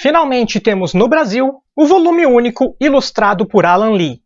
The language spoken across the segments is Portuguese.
Finalmente temos no Brasil o volume único ilustrado por Alan Lee.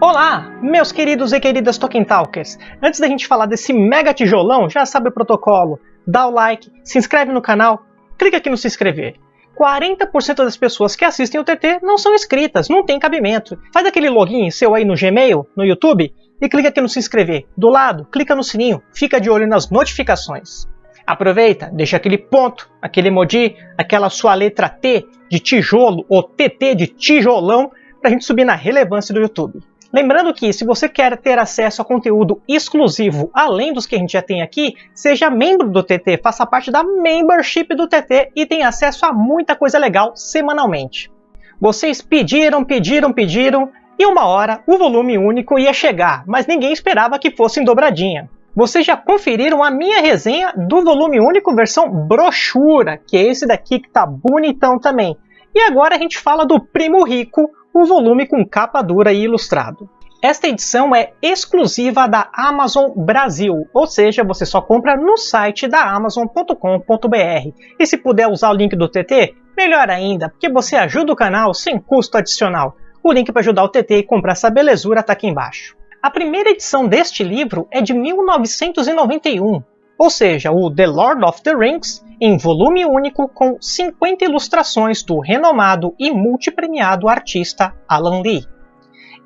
Olá, meus queridos e queridas Tolkien Talkers! Antes da gente falar desse mega tijolão, já sabe o protocolo, dá o like, se inscreve no canal, clica aqui no se inscrever. 40% das pessoas que assistem o TT não são inscritas, não tem cabimento. Faz aquele login seu aí no Gmail, no YouTube, e clica aqui no se inscrever. Do lado, clica no sininho, fica de olho nas notificações. Aproveita, deixa aquele ponto, aquele emoji, aquela sua letra T de tijolo ou TT de tijolão para a gente subir na relevância do YouTube. Lembrando que, se você quer ter acesso a conteúdo exclusivo além dos que a gente já tem aqui, seja membro do TT, faça parte da membership do TT e tenha acesso a muita coisa legal semanalmente. Vocês pediram, pediram, pediram, e uma hora o volume único ia chegar, mas ninguém esperava que fosse em dobradinha. Vocês já conferiram a minha resenha do volume único versão brochura, que é esse daqui que tá bonitão também. E agora a gente fala do Primo Rico, o volume com capa dura e ilustrado. Esta edição é exclusiva da Amazon Brasil, ou seja, você só compra no site da Amazon.com.br. E se puder usar o link do TT, melhor ainda, porque você ajuda o canal sem custo adicional. O link para ajudar o TT e comprar essa belezura está aqui embaixo. A primeira edição deste livro é de 1991, ou seja, o The Lord of the Rings, em volume único com 50 ilustrações do renomado e multipremiado artista Alan Lee.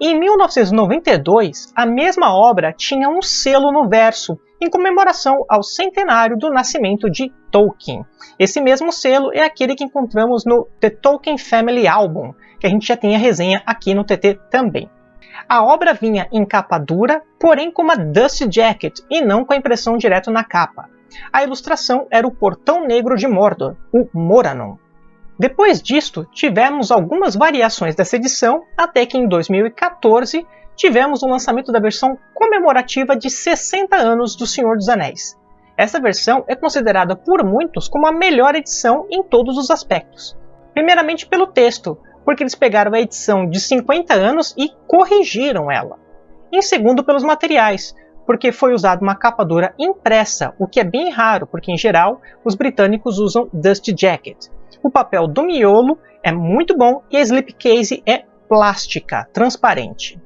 Em 1992, a mesma obra tinha um selo no verso, em comemoração ao centenário do nascimento de Tolkien. Esse mesmo selo é aquele que encontramos no The Tolkien Family Album, que a gente já tem a resenha aqui no TT também. A obra vinha em capa dura, porém com uma dust jacket e não com a impressão direto na capa. A ilustração era o Portão Negro de Mordor, o Moranon. Depois disto, tivemos algumas variações dessa edição, até que em 2014 tivemos o lançamento da versão comemorativa de 60 anos do Senhor dos Anéis. Essa versão é considerada por muitos como a melhor edição em todos os aspectos. Primeiramente pelo texto, porque eles pegaram a edição de 50 anos e corrigiram ela. Em segundo, pelos materiais, porque foi usada uma capa dura impressa, o que é bem raro, porque em geral os britânicos usam dust jacket. O papel do miolo é muito bom e a slipcase é plástica, transparente.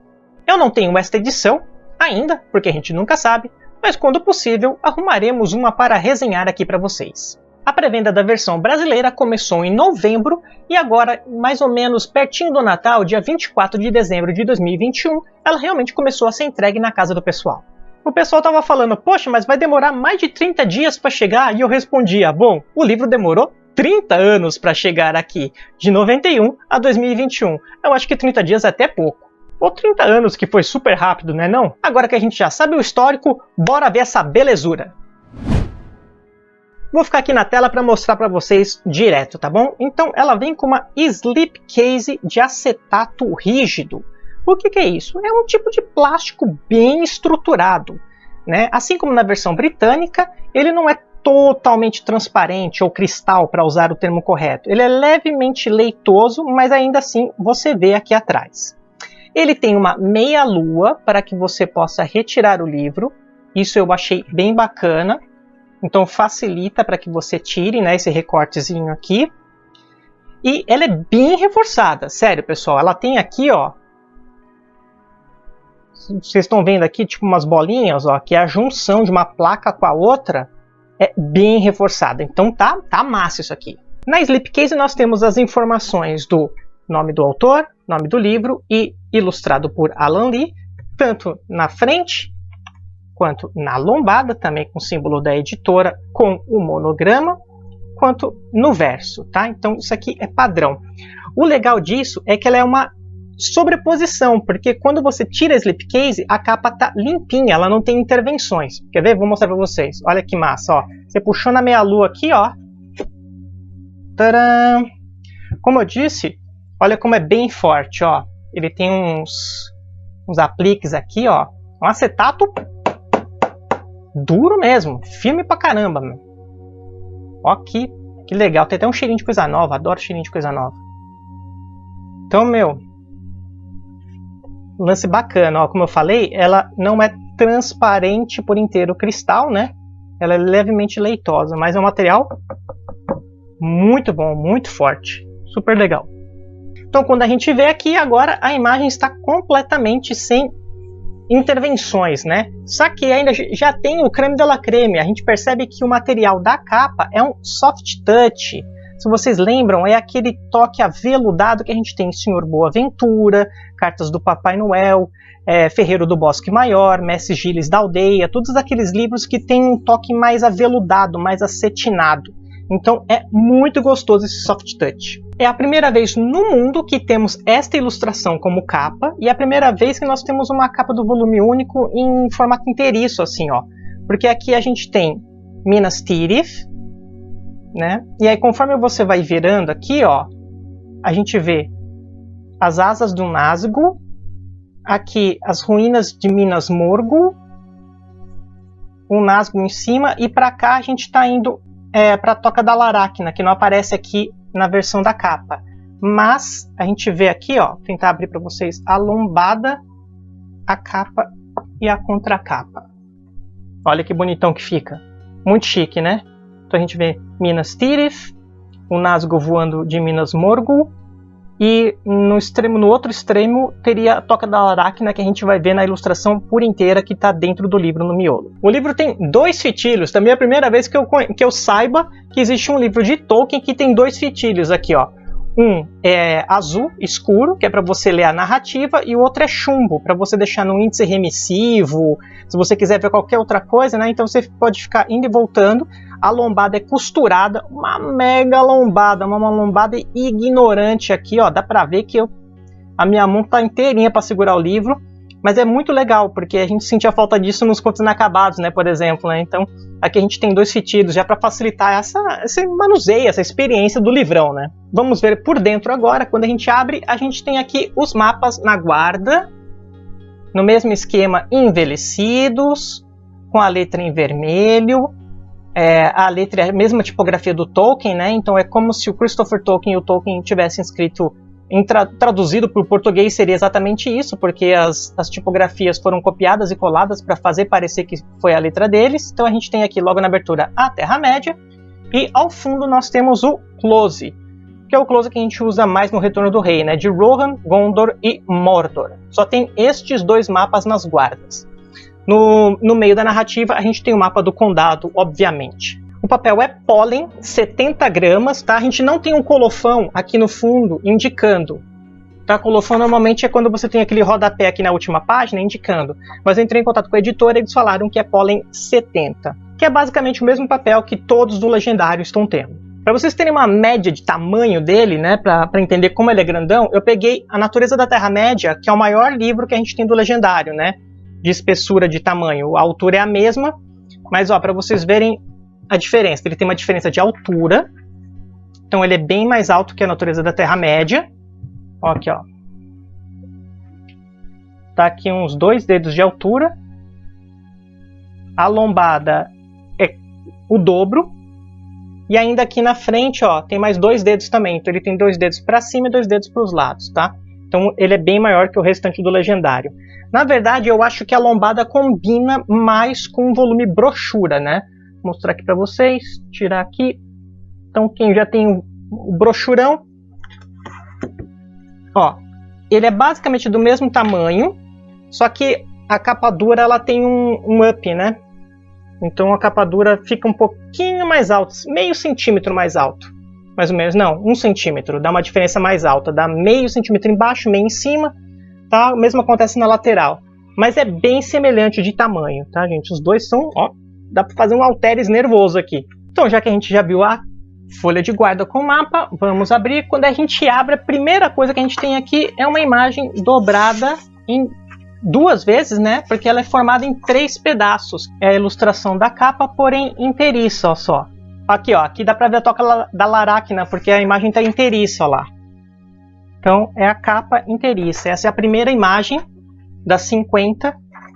Eu não tenho esta edição ainda, porque a gente nunca sabe, mas quando possível arrumaremos uma para resenhar aqui para vocês. A pré-venda da versão brasileira começou em novembro e agora, mais ou menos pertinho do Natal, dia 24 de dezembro de 2021, ela realmente começou a ser entregue na casa do pessoal. O pessoal estava falando, poxa, mas vai demorar mais de 30 dias para chegar? E eu respondia, bom, o livro demorou 30 anos para chegar aqui, de 91 a 2021. Eu acho que 30 dias é até pouco. Ou 30 anos, que foi super rápido, né não? Agora que a gente já sabe o histórico, bora ver essa belezura. Vou ficar aqui na tela para mostrar para vocês direto, tá bom? Então ela vem com uma slipcase de acetato rígido. O que, que é isso? É um tipo de plástico bem estruturado. Né? Assim como na versão britânica, ele não é totalmente transparente ou cristal, para usar o termo correto. Ele é levemente leitoso, mas ainda assim você vê aqui atrás. Ele tem uma meia-lua para que você possa retirar o livro. Isso eu achei bem bacana. Então facilita para que você tire né, esse recortezinho aqui. E ela é bem reforçada, sério pessoal. Ela tem aqui, ó. Vocês estão vendo aqui, tipo umas bolinhas, ó, que é a junção de uma placa com a outra é bem reforçada. Então tá, tá massa isso aqui. Na Slipcase nós temos as informações do nome do autor, nome do livro e ilustrado por Alan Lee, tanto na frente quanto na lombada, também com o símbolo da editora, com o monograma, quanto no verso, tá? Então isso aqui é padrão. O legal disso é que ela é uma sobreposição, porque quando você tira a slipcase, a capa tá limpinha, ela não tem intervenções. Quer ver? Vou mostrar para vocês. Olha que massa, ó. Você puxou na meia-lua aqui, ó. Tcharam! Como eu disse, olha como é bem forte, ó. Ele tem uns, uns apliques aqui, ó. Um acetato duro mesmo, firme pra caramba. Meu. Ó que Que legal, tem até um cheirinho de coisa nova, adoro cheirinho de coisa nova. Então, meu, lance bacana, ó, como eu falei, ela não é transparente por inteiro cristal, né? Ela é levemente leitosa, mas é um material muito bom, muito forte, super legal. Então, quando a gente vê aqui agora, a imagem está completamente sem intervenções, né? Só que ainda já tem o creme de la creme. A gente percebe que o material da capa é um soft touch. Se vocês lembram, é aquele toque aveludado que a gente tem em Senhor Boaventura, Cartas do Papai Noel, é, Ferreiro do Bosque Maior, Messi Giles da Aldeia, todos aqueles livros que têm um toque mais aveludado, mais acetinado. Então é muito gostoso esse soft touch. É a primeira vez no mundo que temos esta ilustração como capa e é a primeira vez que nós temos uma capa do volume único em formato inteiriço, assim, ó. Porque aqui a gente tem Minas Tirith, né? E aí conforme você vai virando aqui, ó, a gente vê as asas do Nazgûl, aqui as ruínas de Minas Morgul, o Nazgûl em cima e para cá a gente está indo é, para a Toca da Laracna, que não aparece aqui na versão da capa. Mas a gente vê aqui, ó, tentar abrir para vocês a lombada, a capa e a contracapa. Olha que bonitão que fica. Muito chique, né? A gente vê Minas Tirith, o Nazgûl voando de Minas Morgul, e no extremo, no outro extremo, teria a Toca da Aracna, que a gente vai ver na ilustração por inteira que está dentro do livro no miolo. O livro tem dois fitilhos, também é a primeira vez que eu, que eu saiba que existe um livro de Tolkien que tem dois fitilhos aqui, ó. Um é azul escuro, que é para você ler a narrativa, e o outro é chumbo, para você deixar no índice remissivo, se você quiser ver qualquer outra coisa, né? Então você pode ficar indo e voltando. A lombada é costurada, uma mega lombada, uma lombada ignorante aqui, ó. Dá para ver que eu, a minha mão tá inteirinha para segurar o livro. Mas é muito legal, porque a gente sentia falta disso nos contos inacabados, né, por exemplo. Né? Então, aqui a gente tem dois fitidos já para facilitar essa, esse manuseio, essa experiência do livrão. Né? Vamos ver por dentro agora. Quando a gente abre, a gente tem aqui os mapas na guarda, no mesmo esquema, envelhecidos, com a letra em vermelho. É, a letra é a mesma tipografia do Tolkien, né? Então é como se o Christopher Tolkien e o Tolkien tivessem escrito Tra traduzido para o português seria exatamente isso, porque as, as tipografias foram copiadas e coladas para fazer parecer que foi a letra deles. Então a gente tem aqui logo na abertura a Terra-média e ao fundo nós temos o close, que é o close que a gente usa mais no Retorno do Rei, né, de Rohan, Gondor e Mordor. Só tem estes dois mapas nas guardas. No, no meio da narrativa a gente tem o mapa do condado, obviamente. O papel é pólen, 70 gramas, tá? A gente não tem um colofão aqui no fundo indicando. Tá? Colofão normalmente é quando você tem aquele rodapé aqui na última página indicando. Mas eu entrei em contato com a editora e eles falaram que é pólen 70, que é basicamente o mesmo papel que todos do Legendário estão tendo. Para vocês terem uma média de tamanho dele, né, para entender como ele é grandão, eu peguei A Natureza da Terra-média, que é o maior livro que a gente tem do Legendário, né, de espessura de tamanho. A altura é a mesma, mas ó, para vocês verem a diferença. Ele tem uma diferença de altura. Então ele é bem mais alto que a natureza da Terra-média. Ó, aqui, ó. Tá aqui uns dois dedos de altura. A lombada é o dobro. E ainda aqui na frente, ó, tem mais dois dedos também. Então ele tem dois dedos para cima e dois dedos para os lados, tá? Então ele é bem maior que o restante do legendário. Na verdade, eu acho que a lombada combina mais com o volume brochura, né? mostrar aqui para vocês, tirar aqui. Então quem já tem o brochurão, ó, ele é basicamente do mesmo tamanho, só que a capa dura ela tem um, um up, né? Então a capa dura fica um pouquinho mais alta, meio centímetro mais alto. Mais ou menos, não, um centímetro, dá uma diferença mais alta, dá meio centímetro embaixo, meio em cima, tá? O mesmo acontece na lateral. Mas é bem semelhante de tamanho, tá, gente? Os dois são, ó, dá para fazer um alteres nervoso aqui. Então, já que a gente já viu a folha de guarda com o mapa, vamos abrir. Quando a gente abre, a primeira coisa que a gente tem aqui é uma imagem dobrada em duas vezes, né? Porque ela é formada em três pedaços. É a ilustração da capa, porém inteiriça, ó só. Aqui, ó, aqui dá para ver a toca da Laracna, porque a imagem está inteiriça, ó lá. Então, é a capa inteiriça. Essa é a primeira imagem das 50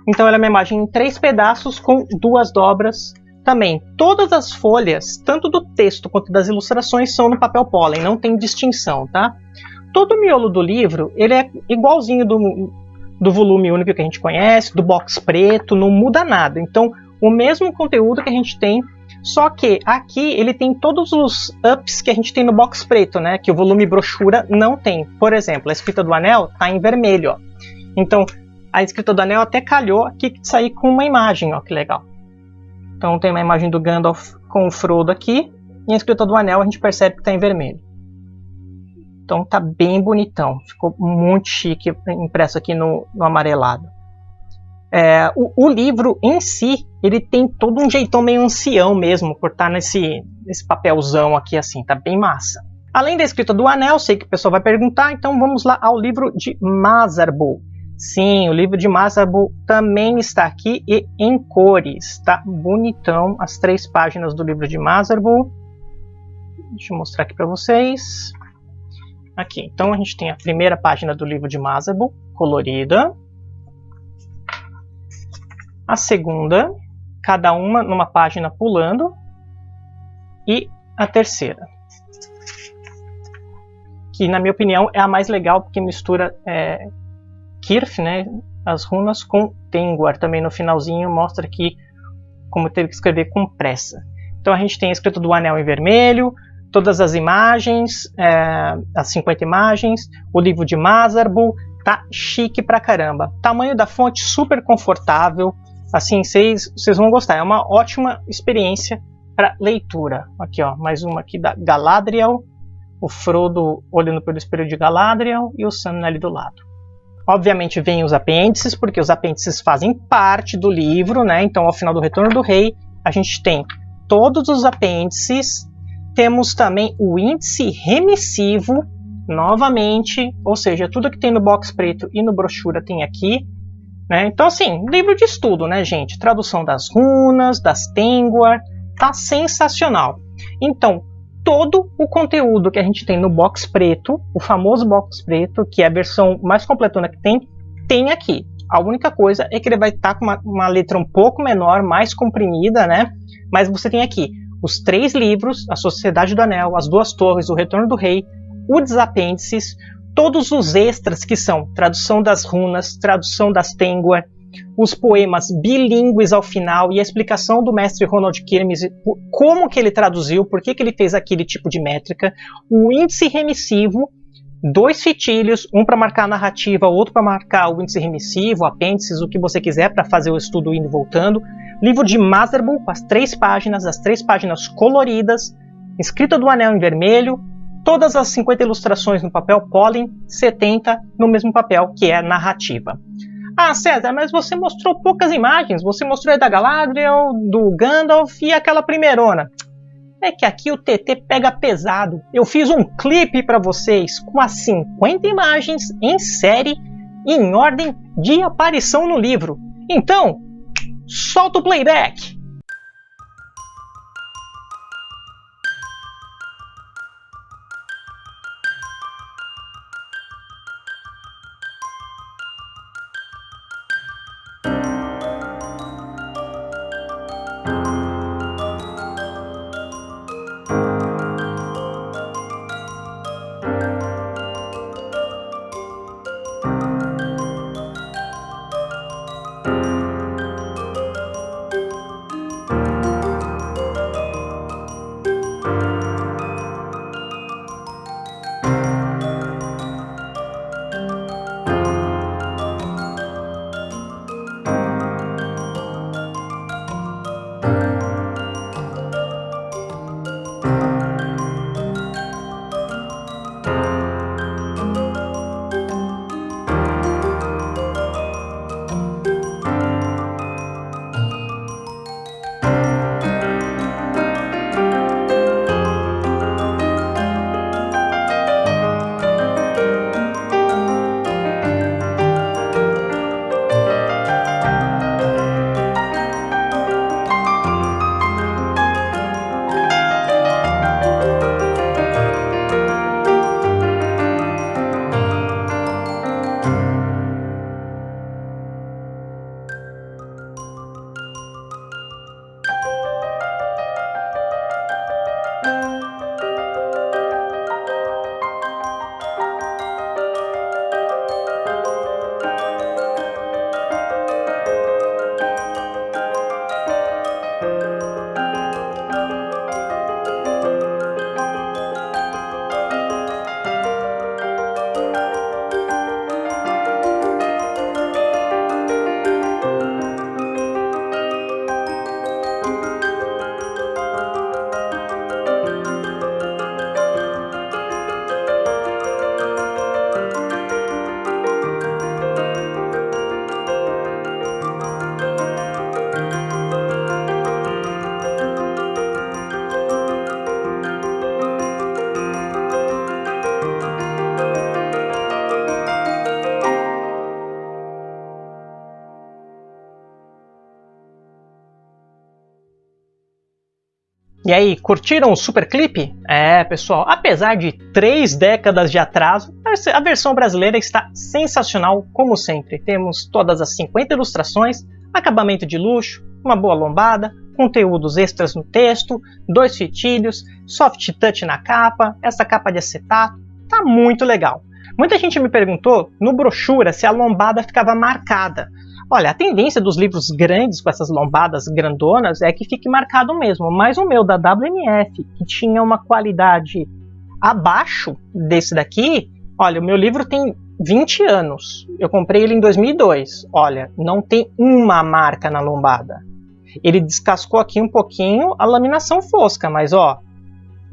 então ela é uma imagem em três pedaços com duas dobras também, todas as folhas, tanto do texto quanto das ilustrações, são no papel pólen, não tem distinção, tá? Todo o miolo do livro, ele é igualzinho do, do volume único que a gente conhece, do box preto, não muda nada. Então, o mesmo conteúdo que a gente tem, só que aqui ele tem todos os ups que a gente tem no box preto, né? Que o volume brochura não tem. Por exemplo, a escrita do anel tá em vermelho, ó. Então, a escrita do anel até calhou aqui de sair com uma imagem, ó, que legal. Então tem uma imagem do Gandalf com o Frodo aqui, e a escrita do anel a gente percebe que está em vermelho. Então tá bem bonitão, ficou muito chique impresso aqui no, no amarelado. É, o, o, livro em si, ele tem todo um jeitão meio ancião mesmo, por estar tá nesse, nesse papelzão aqui assim, tá bem massa. Além da escrita do anel, sei que o pessoal vai perguntar, então vamos lá ao livro de Mazarbo. Sim, o livro de Masabu também está aqui e em cores, tá bonitão as três páginas do livro de Masabu. Deixa eu mostrar aqui para vocês. Aqui, então a gente tem a primeira página do livro de Masabu, colorida. A segunda, cada uma numa página pulando. E a terceira, que na minha opinião é a mais legal porque mistura é, Kirth, né, as runas com Tengwar. Também no finalzinho mostra aqui como teve que escrever com pressa. Então a gente tem a escrita do anel em vermelho, todas as imagens, é, as 50 imagens, o livro de Mazarbu, tá chique pra caramba. Tamanho da fonte super confortável, assim, vocês vão gostar. É uma ótima experiência para leitura. Aqui, ó, mais uma aqui da Galadriel, o Frodo olhando pelo espelho de Galadriel e o Sam ali do lado. Obviamente vem os apêndices, porque os apêndices fazem parte do livro, né? Então, ao final do Retorno do Rei, a gente tem todos os apêndices, temos também o índice remissivo, novamente, ou seja, tudo que tem no box preto e no brochura tem aqui. Né? Então, assim, livro de estudo, né, gente? Tradução das runas, das Tengwar, tá sensacional. Então, todo o conteúdo que a gente tem no box preto, o famoso box preto, que é a versão mais completona que tem, tem aqui. A única coisa é que ele vai estar tá com uma, uma, letra um pouco menor, mais comprimida, né? Mas você tem aqui os três livros, A Sociedade do Anel, As Duas Torres, O Retorno do Rei, o Desapêndices, todos os extras que são tradução das runas, tradução das Tengwar, os poemas bilíngues ao final e a explicação do mestre Ronald Kirmes, como que ele traduziu, por que, que ele fez aquele tipo de métrica, o índice remissivo, dois fitilhos, um para marcar a narrativa, outro para marcar o índice remissivo, apêndices, o que você quiser para fazer o estudo indo e voltando, livro de Masterbull com as três páginas, as três páginas coloridas, escrita do anel em vermelho, todas as 50 ilustrações no papel pólen, 70 no mesmo papel, que é narrativa. Ah, César, mas você mostrou poucas imagens. Você mostrou a da Galadriel, do Gandalf e aquela primeirona. É que aqui o TT pega pesado. Eu fiz um clipe para vocês com as 50 imagens em série em ordem de aparição no livro. Então, solta o playback! E aí, curtiram o super clipe? É, pessoal, apesar de três décadas de atraso, a versão brasileira está sensacional como sempre. Temos todas as 50 ilustrações, acabamento de luxo, uma boa lombada, conteúdos extras no texto, dois fitilhos, soft touch na capa, essa capa de acetato, tá muito legal. Muita gente me perguntou no brochura se a lombada ficava marcada. Olha, a tendência dos livros grandes com essas lombadas grandonas é que fique marcado mesmo, mas o meu da WMF, que tinha uma qualidade abaixo desse daqui, olha, o meu livro tem 20 anos. Eu comprei ele em 2002. Olha, não tem uma marca na lombada. Ele descascou aqui um pouquinho a laminação fosca, mas ó,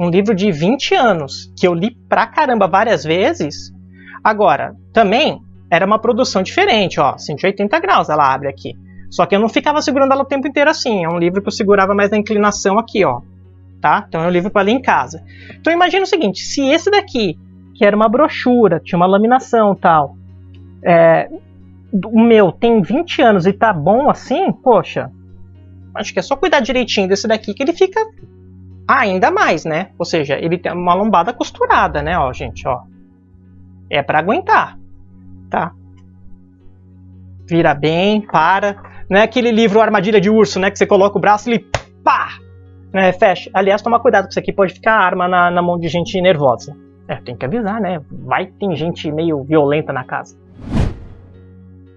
um livro de 20 anos, que eu li pra caramba várias vezes. Agora, também era uma produção diferente, ó, 180 graus ela abre aqui. Só que eu não ficava segurando ela o tempo inteiro assim, é um livro que eu segurava mais na inclinação aqui, ó. Tá? Então é um livro para ler em casa. Então imagina o seguinte, se esse daqui, que era uma brochura, tinha uma laminação tal, é, o meu tem 20 anos e tá bom assim, poxa, acho que é só cuidar direitinho desse daqui que ele fica ainda mais, né? Ou seja, ele tem uma lombada costurada, né, ó, gente, ó. É para aguentar, tá? Vira bem, para. Não é aquele livro Armadilha de Urso, né, que você coloca o braço e ele pá, né, fecha. Aliás, toma cuidado com isso aqui, pode ficar arma na, na mão de gente nervosa. É, tem que avisar, né? Vai tem gente meio violenta na casa.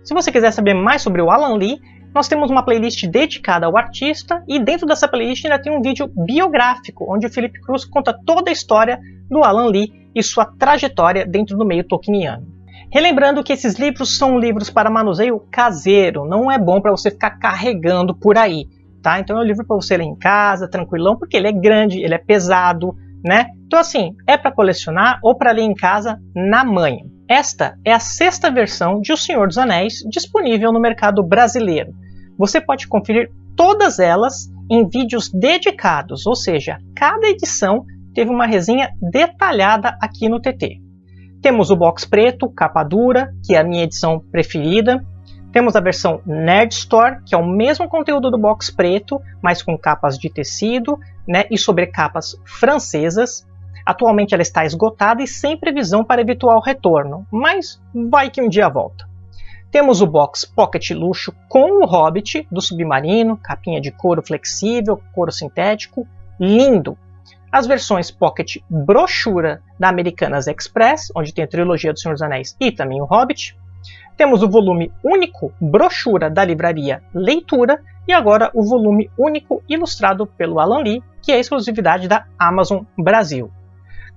Se você quiser saber mais sobre o Alan Lee, nós temos uma playlist dedicada ao artista e dentro dessa playlist ainda tem um vídeo biográfico, onde o Felipe Cruz conta toda a história do Alan Lee e sua trajetória dentro do meio tolkieniano. Relembrando que esses livros são livros para manuseio caseiro, não é bom para você ficar carregando por aí, tá? Então é um livro para você ler em casa, tranquilão, porque ele é grande, ele é pesado, né? Então assim, é para colecionar ou para ler em casa na manhã. Esta é a sexta versão de O Senhor dos Anéis disponível no mercado brasileiro. Você pode conferir todas elas em vídeos dedicados, ou seja, cada edição teve uma resenha detalhada aqui no TT. Temos o box preto, capa dura, que é a minha edição preferida. Temos a versão Nerd Store, que é o mesmo conteúdo do box preto, mas com capas de tecido né, e sobrecapas francesas. Atualmente ela está esgotada e sem previsão para eventual retorno, mas vai que um dia volta. Temos o box Pocket Luxo com o Hobbit do Submarino, capinha de couro flexível, couro sintético, lindo. As versões Pocket Brochura da Americanas Express, onde tem a trilogia do Senhor dos Anéis e também o Hobbit. Temos o volume único Brochura da livraria Leitura e agora o volume único ilustrado pelo Alan Lee, que é exclusividade da Amazon Brasil.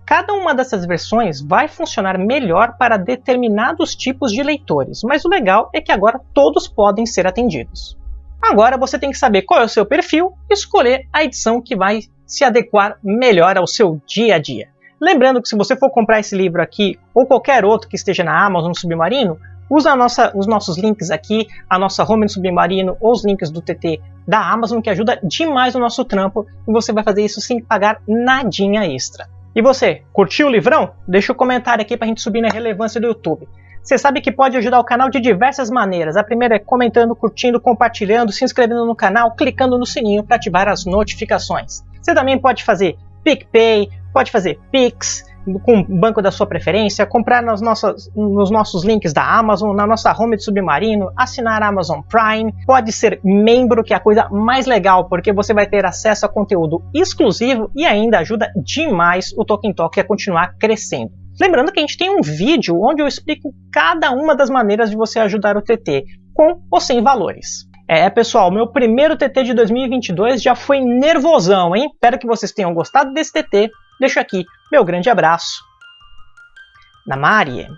Cada uma dessas versões vai funcionar melhor para determinados tipos de leitores, mas o legal é que agora todos podem ser atendidos. Agora você tem que saber qual é o seu perfil e escolher a edição que vai se adequar melhor ao seu dia a dia. Lembrando que se você for comprar esse livro aqui ou qualquer outro que esteja na Amazon Submarino, usa nossa, os nossos links aqui, a nossa home no Submarino ou os links do TT da Amazon que ajuda demais o nosso trampo e você vai fazer isso sem pagar nadinha extra. E você, curtiu o livrão? Deixa o um comentário aqui para a gente subir na relevância do YouTube. Você sabe que pode ajudar o canal de diversas maneiras. A primeira é comentando, curtindo, compartilhando, se inscrevendo no canal, clicando no sininho para ativar as notificações. Você também pode fazer PicPay, pode fazer Pix, com o banco da sua preferência, comprar nos nossos links da Amazon, na nossa home de submarino, assinar a Amazon Prime, pode ser membro, que é a coisa mais legal, porque você vai ter acesso a conteúdo exclusivo e ainda ajuda demais o Tolkien Talk a continuar crescendo. Lembrando que a gente tem um vídeo onde eu explico cada uma das maneiras de você ajudar o TT, com ou sem valores. É, pessoal, meu primeiro TT de 2022 já foi nervosão, hein? Espero que vocês tenham gostado desse TT. Deixo aqui meu grande abraço. Namarie.